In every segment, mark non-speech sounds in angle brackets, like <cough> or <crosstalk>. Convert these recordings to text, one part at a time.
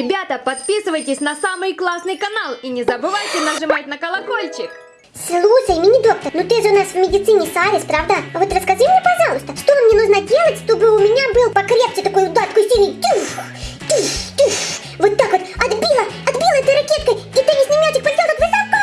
Ребята, подписывайтесь на самый классный канал и не забывайте нажимать на колокольчик. Слушай, мини-доктор, ну ты же у нас в медицине Сарис, правда? А вот расскажи мне, пожалуйста, что мне нужно делать, чтобы у меня был покрепче такой удар, такой сильный тюф, тюф, тюф. Вот так вот отбила, отбила этой ракеткой, и теннисный мячик полетел так высоко,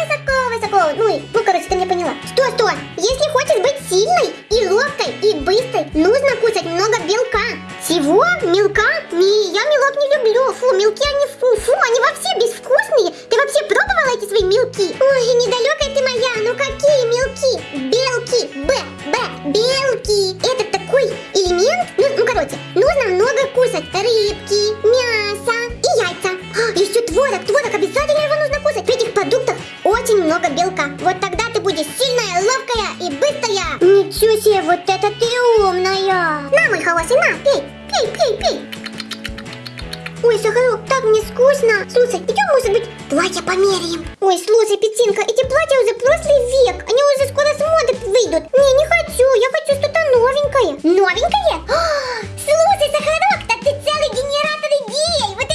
высоко, высоко. Ну и, ну короче, ты меня поняла. Что, что? Если хочешь быть сильной и ловкой и быстрой, нужно кушать много белка. Чего? Мелка? Не, я мелок не люблю. Фу, мелки они фу, фу, они вообще безвкусные. Ты вообще пробовала эти свои мелки? Ой, недалекая ты моя, ну какие мелки? Белки, б, б, белки. Это такой элемент, ну, ну короче, нужно много кушать. Рыбки, мясо и яйца. А, еще творог, творог, обязательно его нужно кушать. В этих продуктах очень много белка. Вот тогда ты будешь сильная, ловкая и быстрая. Ничего себе, вот это ты умная. На, мой хороший, на, пей, пей, пей, пей. Ой, Сахарок, так мне скучно. Слушай, идем, может быть, платье померяем. Ой, слушай, Петинка, эти платья уже прошлый век. Они уже скоро с моды выйдут. Не, не хочу, я хочу что-то новенькое. Новенькое? А, слушай, Сахарок, так ты целый генератор идей. Вот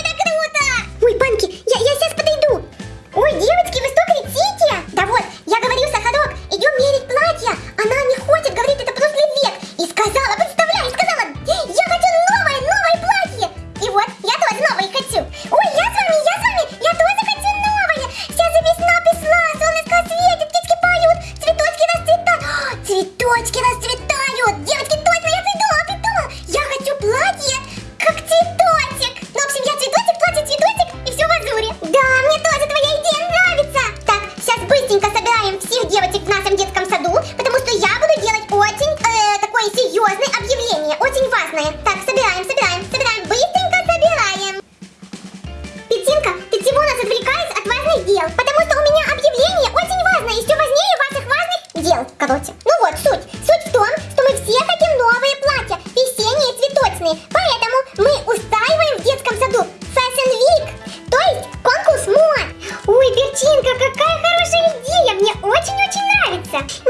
Берчинка, какая хорошая идея, мне очень-очень нравится.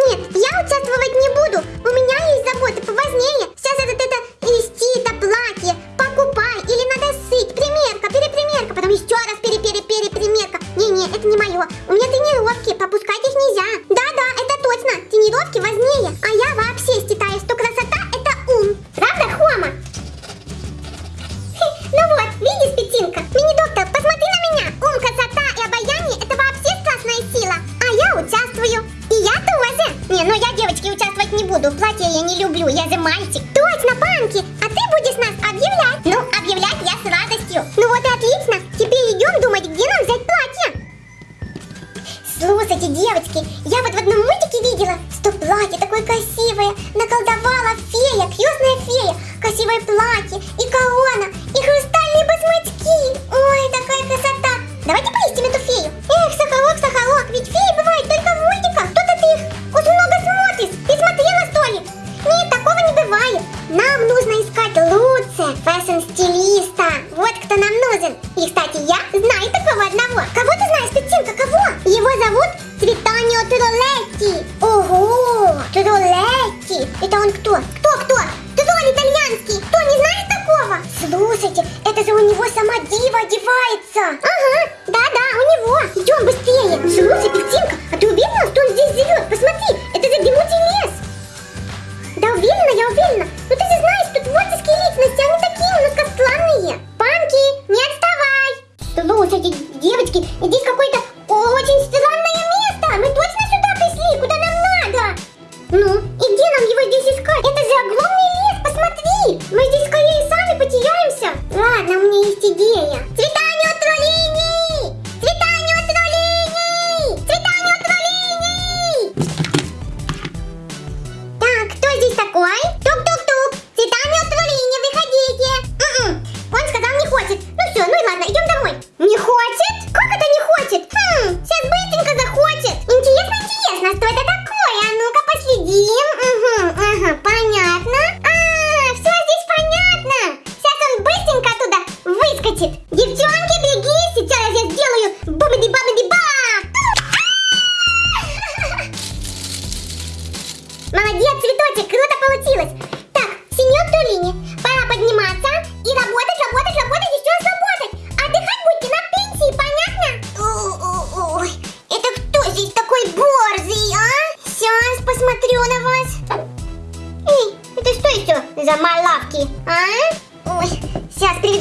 Буду. Платье я не люблю, я же мальчик. одевается. Ага, да-да, у него. Идем быстрее. Слушай, Петинка, а ты уверена, что он здесь живет? Посмотри, это же дремучий лес. Да, уверена, я уверена. Ну ты же знаешь, что творческие личности, они такие у нас странные. Панки, не отставай. Слушай, девочки, здесь какой-то очень странное место. Мы точно сюда пришли, куда нам надо? Ну, и где нам его здесь искать? Это же огромный лес, посмотри. Мы здесь скорее сами потеряемся. Ладно, у меня есть идея.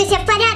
donde se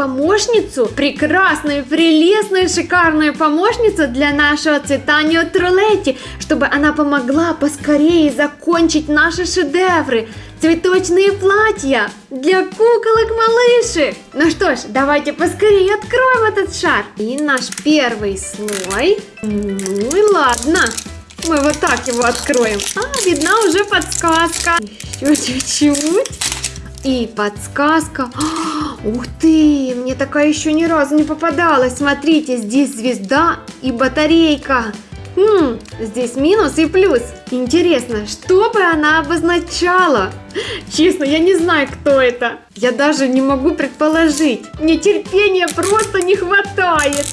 помощницу, прекрасную, прелестную, шикарную помощницу для нашего цветания Трулетти, чтобы она помогла поскорее закончить наши шедевры цветочные платья для куколок малышек. Ну что ж, давайте поскорее откроем этот шар. И наш первый слой. Ну и ладно. Мы вот так его откроем. А, видна уже подсказка. Еще чуть-чуть. И подсказка. А, ух ты, мне такая еще ни разу не попадалась. Смотрите, здесь звезда и батарейка. Хм, здесь минус и плюс. Интересно, что бы она обозначала? Честно, я не знаю, кто это. Я даже не могу предположить. Мне терпения просто не хватает.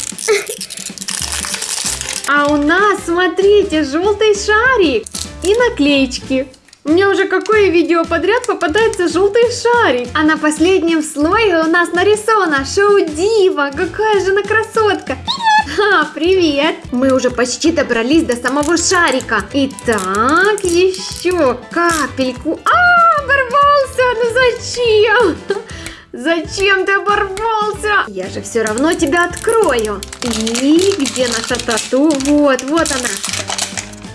А у нас, смотрите, желтый шарик и наклеечки. Мне уже какое видео подряд попадается желтый шарик. А на последнем слое у нас нарисована Шоу Дива. Какая же она красотка. Привет! А, привет! Мы уже почти добрались до самого шарика. Итак, еще капельку. А, оборвался! Ну зачем? <laughs> Зачем ты оборвался? Я же все равно тебя открою. И где наша тату? Вот, вот она.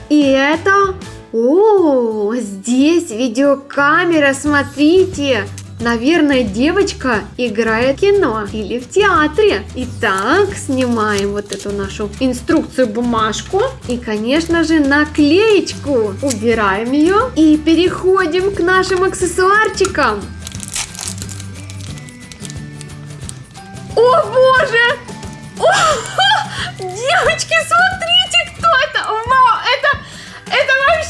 И это о, здесь видеокамера, смотрите! Наверное, девочка играет в кино или в театре. Итак, снимаем вот эту нашу инструкцию, бумажку и, конечно же, наклеечку. Убираем ее и переходим к нашим аксессуарчикам. О боже! О, <laughs> девочки, смотрите!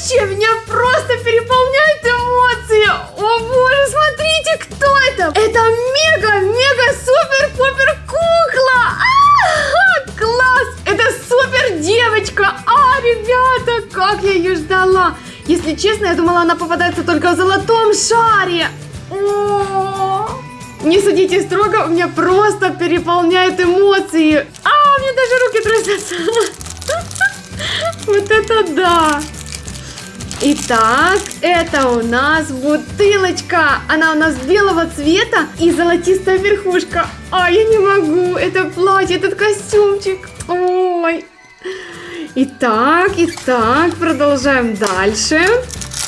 Вообще меня просто переполняет эмоции! О боже, смотрите, кто это! Это мега, мега, супер, пупер кукла! А, класс! Это супер девочка! А, ребята, как я ее ждала! Если честно, я думала, она попадается только в золотом шаре. О, не судите строго, у меня просто переполняют эмоции. А, у меня даже руки трясутся. <laughs> Вот это да! Итак, это у нас бутылочка. Она у нас белого цвета и золотистая верхушка. А, я не могу. Это платье, этот костюмчик. Ой. Итак, итак, продолжаем дальше.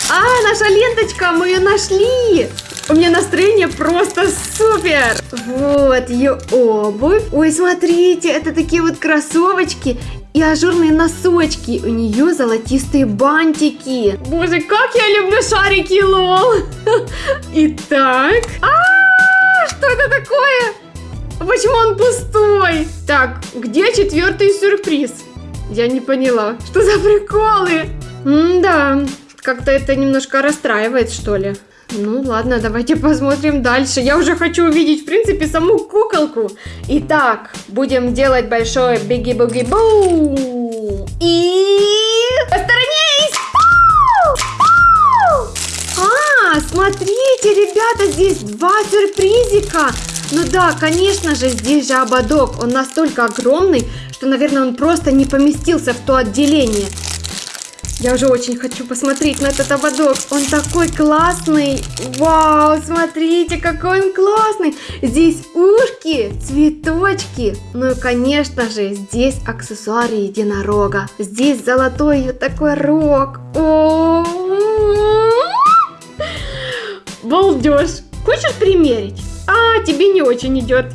А, наша ленточка, мы ее нашли. У меня настроение просто супер. Вот ее обувь. Ой, смотрите, это такие вот кроссовочки и ажурные носочки. У нее золотистые бантики. Боже, как я люблю шарики, лол. <laughs> Итак. А, что это такое? Почему он пустой? Так, где четвертый сюрприз? Я не поняла. Что за приколы? М-да, как-то это немножко расстраивает, что ли. Ну ладно, давайте посмотрим дальше. Я уже хочу увидеть, в принципе, саму куколку. Итак, будем делать большой биги-буги-бу. И... Посторонись! А, смотрите, ребята, здесь два сюрпризика. Ну да, конечно же, здесь же ободок. Он настолько огромный, что, наверное, он просто не поместился в то отделение. Я уже очень хочу посмотреть на этот ободок. Он такой классный. Вау, смотрите, какой он классный. Здесь ушки, цветочки. Ну и, конечно же, здесь аксессуары единорога. Здесь золотой такой рог. О, Балдеж. Хочешь примерить? А, тебе не очень идет.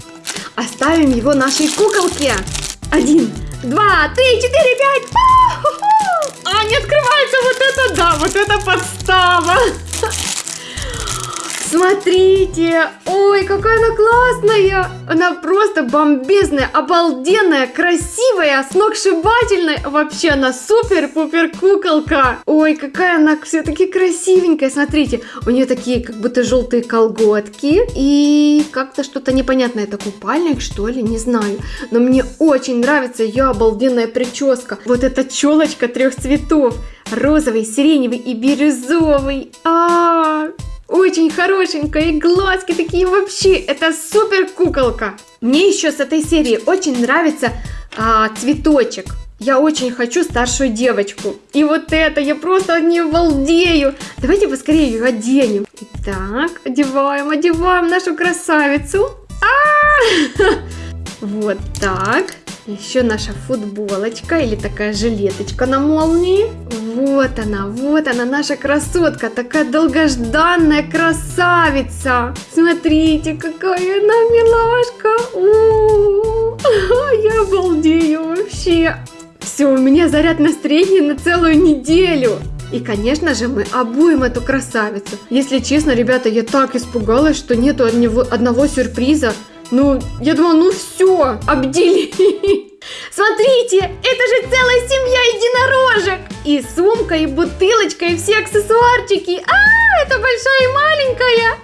Оставим его нашей куколке. Один, два, три, четыре, пять. А, не открывается вот это, да, вот это подстава. Смотрите, ой, какая она классная. Она просто бомбезная, обалденная, красивая, сногсшибательная. Вообще она супер-пупер куколка. Ой, какая она все-таки красивенькая. Смотрите, у нее такие как будто желтые колготки. И как-то что-то непонятное. Это купальник, что ли, не знаю. Но мне очень нравится ее обалденная прическа. Вот эта челочка трех цветов. Розовый, сиреневый и бирюзовый. А, -а, -а очень хорошенькая, и глазки такие вообще, это супер куколка. Мне еще с этой серии очень нравится а, цветочек. Я очень хочу старшую девочку. И вот это, я просто не балдею. Давайте поскорее ее оденем. Итак, одеваем, одеваем нашу красавицу. А -а <laughs> -а! Вот так. Еще наша футболочка или такая жилеточка на молнии. Вот она, вот она, наша красотка, такая долгожданная красавица. Смотрите, какая она милашка. У -у <laughs> -у. Я обалдею вообще. Все, у меня заряд настроения на целую неделю. И, конечно же, мы обуем эту красавицу. Если честно, ребята, я так испугалась, что нету одного, сюрприза. Ну, я думала, ну все, обдели. <laughs> Смотрите, это же целая семья единорожек. И сумка, и бутылочка, и все аксессуарчики. А, это большая и маленькая.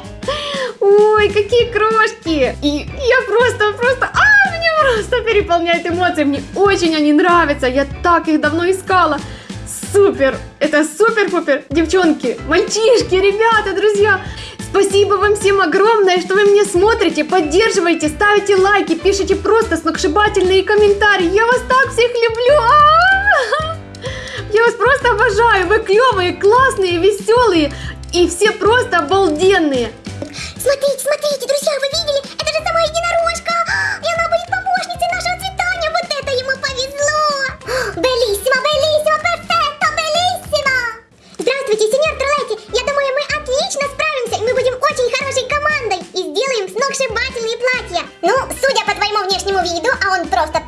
<laughs> Ой, какие крошки. И я просто, просто, а, меня просто переполняет эмоции. Мне очень они нравятся. Я так их давно искала. Супер! Это супер-пупер! Девчонки, мальчишки, ребята, друзья! Спасибо вам всем огромное, что вы меня смотрите, поддерживаете, ставите лайки, пишите просто сногсшибательные комментарии. Я вас так всех люблю! А -а -а! Я вас просто обожаю! Вы клевые, классные, веселые и все просто обалденные! Смотрите, смотрите, друзья, вы видели? Это же сама единорожка! И она будет помощницей нашего цветания! Вот это ему повезло! Белиссимо, белиссимо, виду, а он просто